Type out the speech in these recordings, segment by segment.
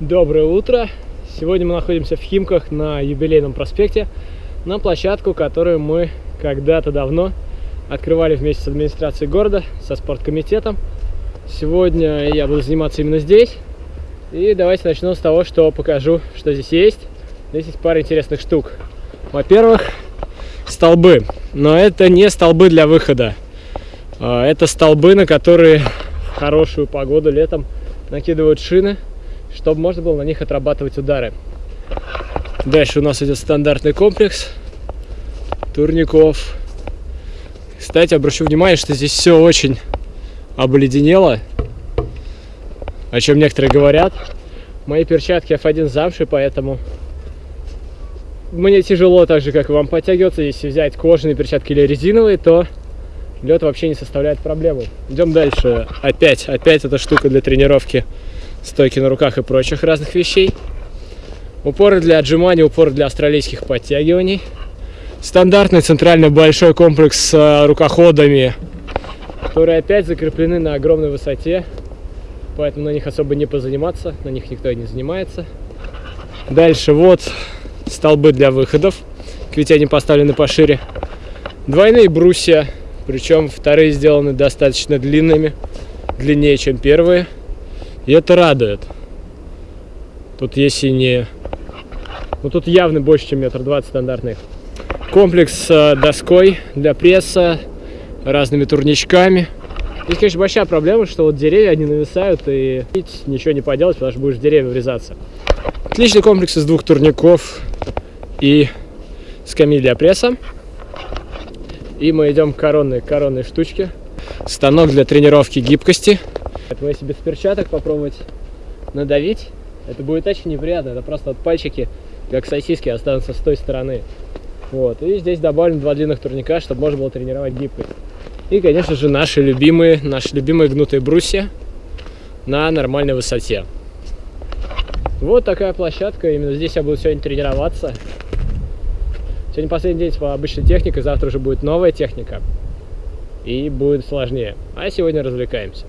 Доброе утро! Сегодня мы находимся в Химках на юбилейном проспекте, на площадку, которую мы когда-то давно открывали вместе с администрацией города, со спорткомитетом. Сегодня я буду заниматься именно здесь. И давайте начну с того, что покажу, что здесь есть. Здесь есть пара интересных штук. Во-первых, столбы. Но это не столбы для выхода. А, это столбы, на которые в хорошую погоду летом накидывают шины, чтобы можно было на них отрабатывать удары. Дальше у нас идет стандартный комплекс турников. Кстати, обращу внимание, что здесь все очень обледенело, о чем некоторые говорят. Мои перчатки F1 замши, поэтому мне тяжело так же, как и вам подтягиваться. Если взять кожаные перчатки или резиновые, то лед вообще не составляет проблемы. Идем дальше. Опять, опять эта штука для тренировки стойки на руках и прочих разных вещей. Упоры для отжиманий, упоры для австралийских подтягиваний. Стандартный центральный большой комплекс с э, рукоходами, которые опять закреплены на огромной высоте, поэтому на них особо не позаниматься, на них никто и не занимается. Дальше вот столбы для выходов, ведь они поставлены пошире. Двойные брусья, причем вторые сделаны достаточно длинными, длиннее, чем первые. И это радует. Тут есть и не... Ну тут явно больше, чем метр двадцать стандартных. Комплекс с доской для пресса, разными турничками. Здесь, конечно, большая проблема, что вот деревья, они нависают, и ничего не поделать, потому что будешь в деревья врезаться. Отличный комплекс из двух турников и скамьи для пресса. И мы идем к коронной, коронной штучке. Станок для тренировки гибкости. Поэтому если без перчаток попробовать надавить, это будет очень неприятно. Это просто вот пальчики, как сосиски, останутся с той стороны. Вот. И здесь добавлен два длинных турника, чтобы можно было тренировать гибкость. И, конечно же, наши любимые, наши любимые гнутые брусья на нормальной высоте. Вот такая площадка. Именно здесь я буду сегодня тренироваться. Сегодня последний день с обычной техникой, завтра уже будет новая техника. И будет сложнее. А сегодня развлекаемся.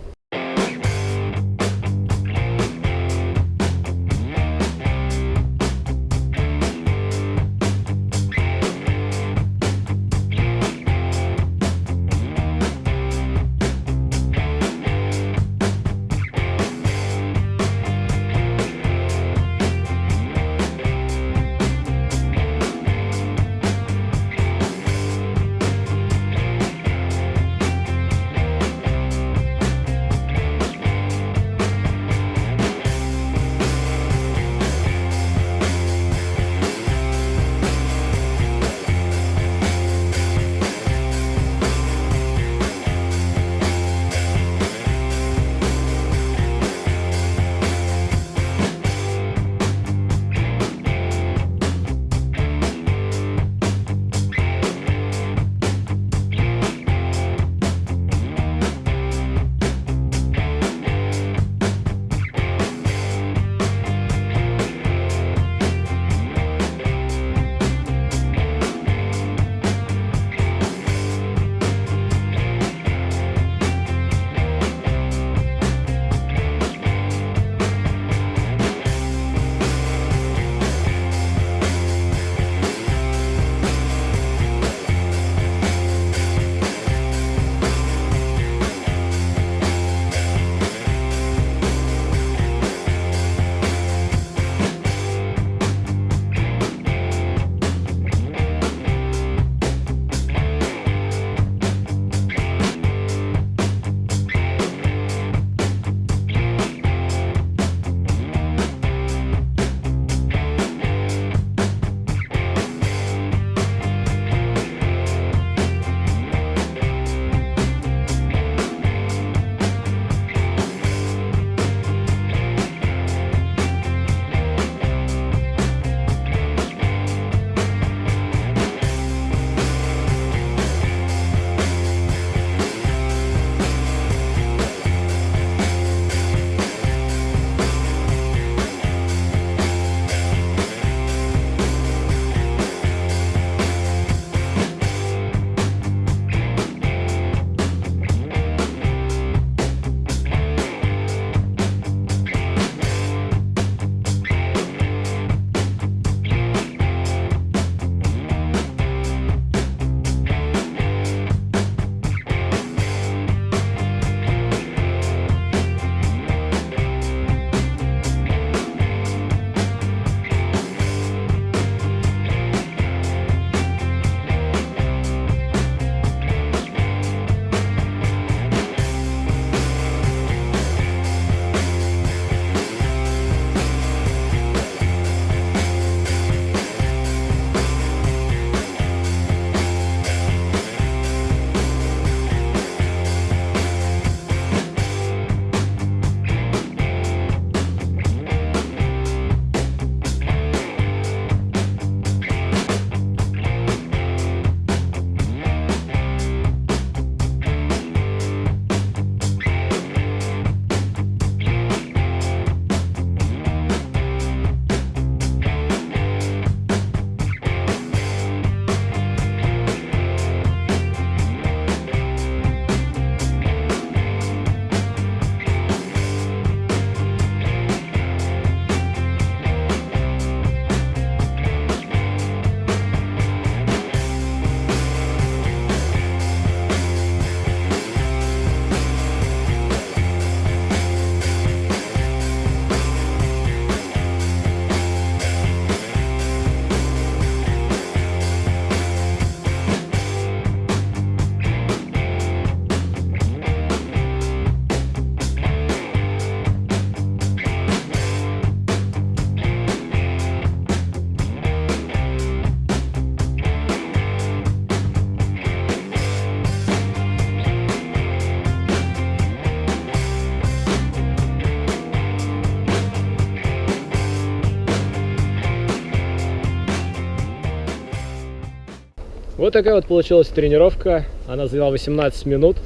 Вот такая вот получилась тренировка. Она заняла 18 минут.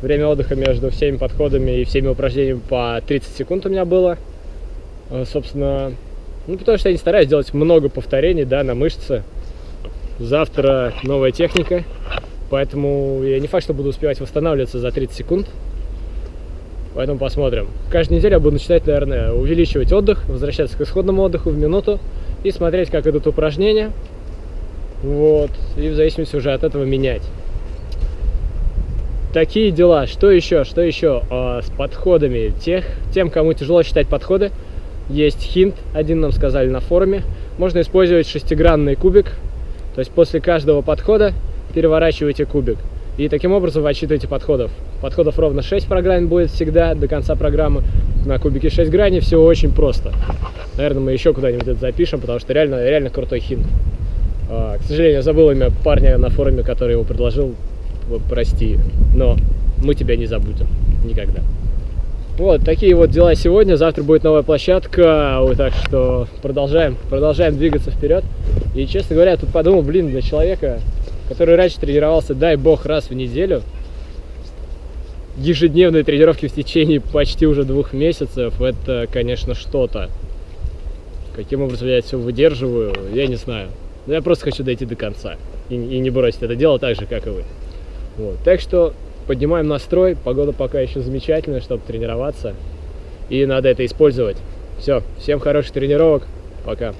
Время отдыха между всеми подходами и всеми упражнениями по 30 секунд у меня было. Э, собственно, ну, потому что я не стараюсь делать много повторений, да, на мышцы. Завтра новая техника, поэтому я не факт, что буду успевать восстанавливаться за 30 секунд. Поэтому посмотрим. Каждую неделю я буду начинать, наверное, увеличивать отдых, возвращаться к исходному отдыху в минуту и смотреть, как идут упражнения. Вот. И в зависимости уже от этого менять. Такие дела. Что еще? Что еще а, с подходами? Тех, тем, кому тяжело считать подходы, есть хинт, один нам сказали на форуме. Можно использовать шестигранный кубик. То есть после каждого подхода переворачиваете кубик. И таким образом вы отсчитываете подходов. Подходов ровно 6 программ будет всегда до конца программы. На кубике 6 граней все очень просто. Наверное, мы еще куда-нибудь это запишем, потому что реально, реально крутой хинт. А, к сожалению, я забыл имя парня на форуме, который его предложил. Прости, но мы тебя не забудем никогда. Вот, такие вот дела сегодня. Завтра будет новая площадка. Так что продолжаем, продолжаем двигаться вперед. И, честно говоря, тут подумал, блин, для человека, который раньше тренировался, дай бог, раз в неделю, ежедневные тренировки в течение почти уже двух месяцев, это, конечно, что-то. Каким образом я это все выдерживаю, я не знаю. Но я просто хочу дойти до конца и, и не бросить это дело так же, как и вы. Вот. Так что поднимаем настрой, погода пока еще замечательная, чтобы тренироваться, и надо это использовать. Все, всем хороших тренировок, пока.